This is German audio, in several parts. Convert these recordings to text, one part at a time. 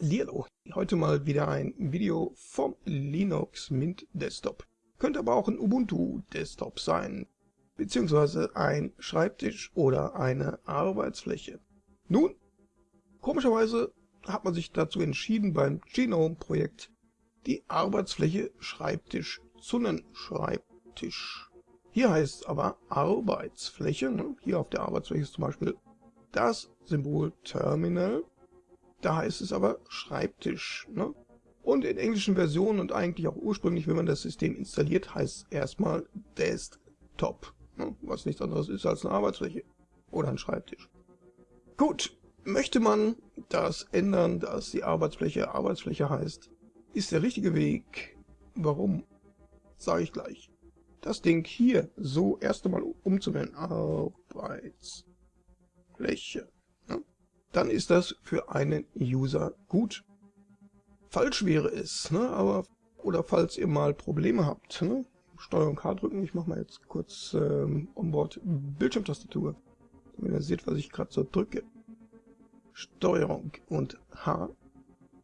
Hallihallo, heute mal wieder ein Video vom Linux Mint Desktop. Könnte aber auch ein Ubuntu Desktop sein, beziehungsweise ein Schreibtisch oder eine Arbeitsfläche. Nun, komischerweise hat man sich dazu entschieden beim Genome Projekt die Arbeitsfläche Schreibtisch zu nennen. Schreibtisch. Hier heißt es aber Arbeitsfläche. Ne? Hier auf der Arbeitsfläche ist zum Beispiel das Symbol Terminal da heißt es aber Schreibtisch. Ne? Und in englischen Versionen und eigentlich auch ursprünglich, wenn man das System installiert, heißt es erstmal Desktop. Ne? Was nichts anderes ist als eine Arbeitsfläche oder ein Schreibtisch. Gut, möchte man das ändern, dass die Arbeitsfläche Arbeitsfläche heißt, ist der richtige Weg. Warum? Sage ich gleich. Das Ding hier so erst einmal umzuwenden. Arbeitsfläche dann ist das für einen User gut. Falsch wäre es, ne? aber oder falls ihr mal Probleme habt, ne? Steuerung K drücken, ich mache mal jetzt kurz ähm, Onboard Bildschirmtastatur, damit ihr seht, was ich gerade so drücke. Steuerung und H,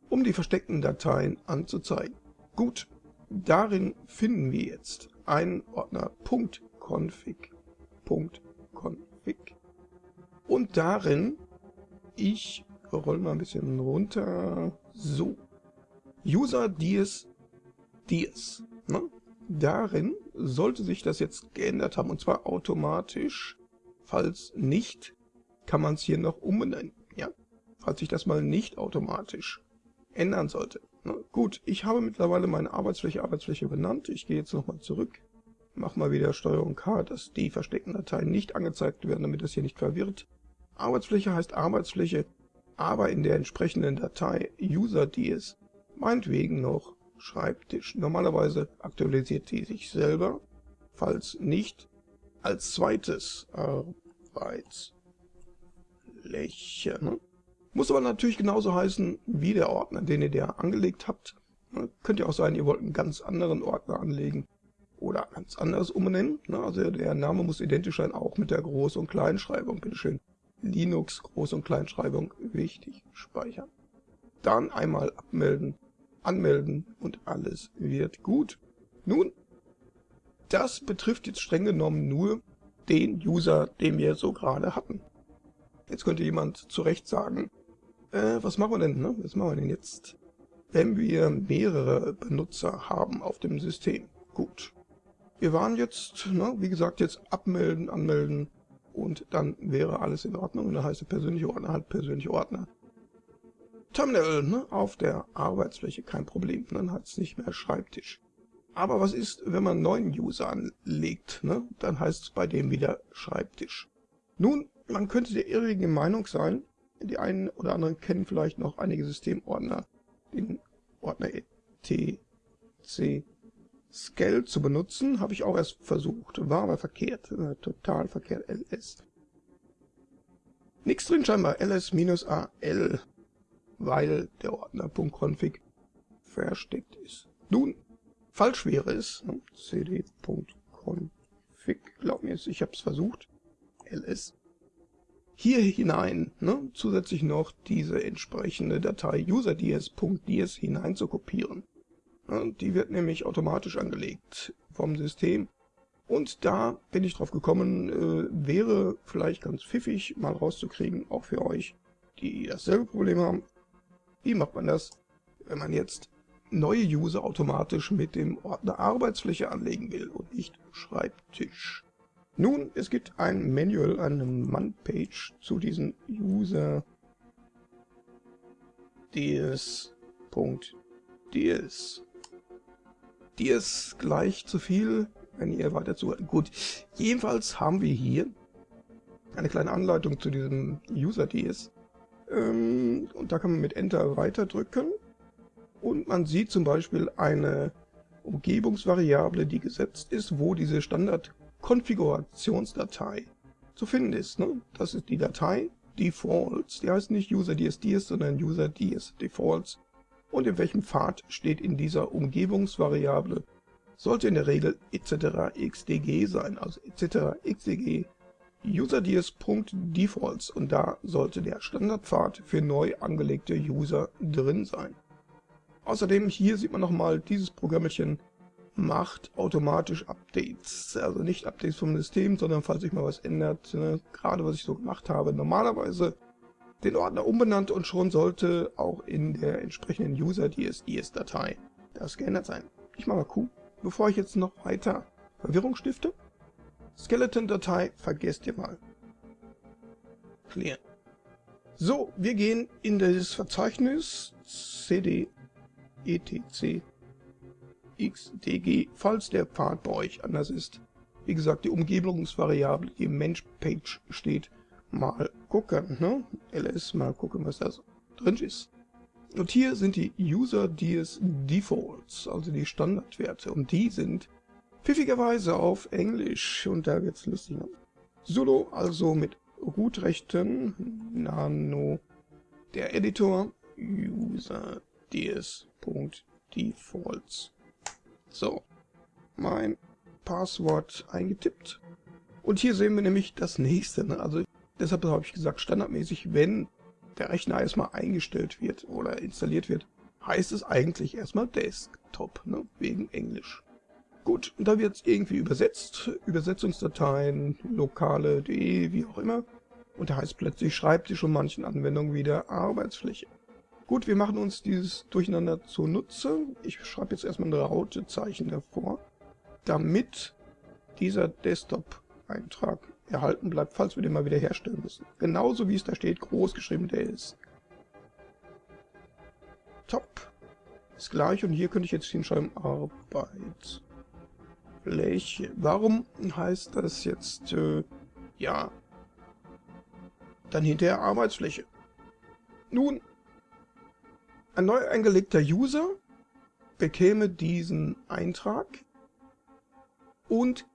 um die versteckten Dateien anzuzeigen. Gut, darin finden wir jetzt einen Ordner .config, .config und darin ich roll mal ein bisschen runter. So. User dies dies. Ne? Darin sollte sich das jetzt geändert haben und zwar automatisch. Falls nicht, kann man es hier noch umbenennen. Ja? Falls sich das mal nicht automatisch ändern sollte. Ne? Gut, ich habe mittlerweile meine Arbeitsfläche Arbeitsfläche benannt. Ich gehe jetzt nochmal zurück. Mach mal wieder Steuerung K, dass die versteckten Dateien nicht angezeigt werden, damit das hier nicht verwirrt. Arbeitsfläche heißt Arbeitsfläche, aber in der entsprechenden Datei user.ds meinetwegen noch Schreibtisch. Normalerweise aktualisiert die sich selber, falls nicht, als zweites Arbeitsfläche. Ne? Muss aber natürlich genauso heißen wie der Ordner, den ihr da angelegt habt. Ne? Könnte auch sein, ihr wollt einen ganz anderen Ordner anlegen oder ganz anders umbenennen. Ne? Also der Name muss identisch sein, auch mit der Groß- und Kleinschreibung. Bitteschön. Linux Groß- und Kleinschreibung wichtig speichern. Dann einmal abmelden, anmelden und alles wird gut. Nun, das betrifft jetzt streng genommen nur den User, den wir so gerade hatten. Jetzt könnte jemand zu Recht sagen, äh, was machen wir denn, ne? Was machen wir denn jetzt? Wenn wir mehrere Benutzer haben auf dem System. Gut. Wir waren jetzt, ne, wie gesagt, jetzt abmelden, anmelden, und dann wäre alles in Ordnung. Und dann heißt der persönliche Ordner halt persönliche Ordner. Terminal ne, auf der Arbeitsfläche, kein Problem. Dann hat es nicht mehr Schreibtisch. Aber was ist, wenn man einen neuen User anlegt? Ne? Dann heißt es bei dem wieder Schreibtisch. Nun, man könnte der irrigen Meinung sein, die einen oder anderen kennen vielleicht noch einige Systemordner, den Ordner etc Scale zu benutzen, habe ich auch erst versucht, war aber verkehrt, äh, total verkehrt, ls. Nichts drin scheinbar, ls-al, weil der Ordner .config versteckt ist. Nun, falsch wäre es, ne? cd.config, glaub mir, ich habe es versucht, ls. Hier hinein ne, zusätzlich noch diese entsprechende Datei userds.ds hinein zu kopieren. Die wird nämlich automatisch angelegt vom System. Und da bin ich drauf gekommen, äh, wäre vielleicht ganz pfiffig mal rauszukriegen, auch für euch, die dasselbe Problem haben. Wie macht man das, wenn man jetzt neue User automatisch mit dem Ordner Arbeitsfläche anlegen will und nicht Schreibtisch? Nun, es gibt ein Manual, eine Man-Page zu diesen User ds.ds die ist gleich zu viel, wenn ihr weiter zuhört. Gut, jedenfalls haben wir hier eine kleine Anleitung zu diesem User-DS. Ähm, und da kann man mit Enter weiter drücken. Und man sieht zum Beispiel eine Umgebungsvariable, die gesetzt ist, wo diese Standard-Konfigurationsdatei zu finden ist. Ne? Das ist die Datei Defaults, die heißt nicht User-DS-DS, sondern User-DS-Defaults und in welchem Pfad steht in dieser Umgebungsvariable, sollte in der Regel etc. xdg sein, also etc. xdg userds.defaults und da sollte der Standardpfad für neu angelegte User drin sein. Außerdem hier sieht man nochmal, dieses Programmchen macht automatisch Updates. Also nicht Updates vom System, sondern falls sich mal was ändert, ne, gerade was ich so gemacht habe. Normalerweise den Ordner umbenannt und schon sollte auch in der entsprechenden User-DSDS-Datei das geändert sein. Ich mache mal Q, bevor ich jetzt noch weiter Verwirrung stifte. Skeleton-Datei vergesst ihr mal. Clear. So, wir gehen in das Verzeichnis cd etc xdg, falls der Pfad bei euch anders ist. Wie gesagt, die Umgebungsvariable, die im Mensch-Page steht, mal gucken, ne? ls, mal gucken, was da so drin ist. Und hier sind die User DS Defaults, also die Standardwerte, und die sind pfiffigerweise auf Englisch, und da wird's lustig. Solo, also mit Root-Rechten, Nano, der Editor, User ds.defaults. So, mein Passwort eingetippt. Und hier sehen wir nämlich das nächste. Ne? Also deshalb habe ich gesagt, standardmäßig, wenn der Rechner erstmal eingestellt wird oder installiert wird, heißt es eigentlich erstmal Desktop, ne? wegen Englisch. Gut, und da wird es irgendwie übersetzt, Übersetzungsdateien, lokale.de, wie auch immer. Und da heißt plötzlich Schreibtisch und manchen Anwendungen wieder Arbeitsfläche. Gut, wir machen uns dieses Durcheinander zunutze. Ich schreibe jetzt erstmal ein Rautezeichen davor, damit dieser Desktop-Eintrag erhalten bleibt, falls wir den mal wieder herstellen müssen. Genauso wie es da steht, groß geschrieben der ist. Top. Ist gleich und hier könnte ich jetzt hinschreiben Arbeitsfläche. Warum heißt das jetzt, äh, ja, dann hinterher Arbeitsfläche? Nun, ein neu eingelegter User bekäme diesen Eintrag und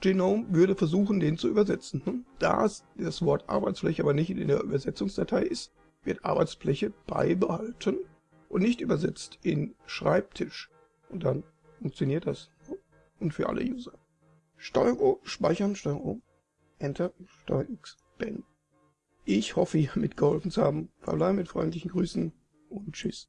Genome würde versuchen, den zu übersetzen. Hm? Da das Wort Arbeitsfläche aber nicht in der Übersetzungsdatei ist, wird Arbeitsfläche beibehalten und nicht übersetzt in Schreibtisch. Und dann funktioniert das. Hm? Und für alle User. Steuerung speichern, Steuerung Enter, Steuerung X, Ben. Ich hoffe, ihr mitgeholfen zu haben. Verbleibe mit freundlichen Grüßen und tschüss.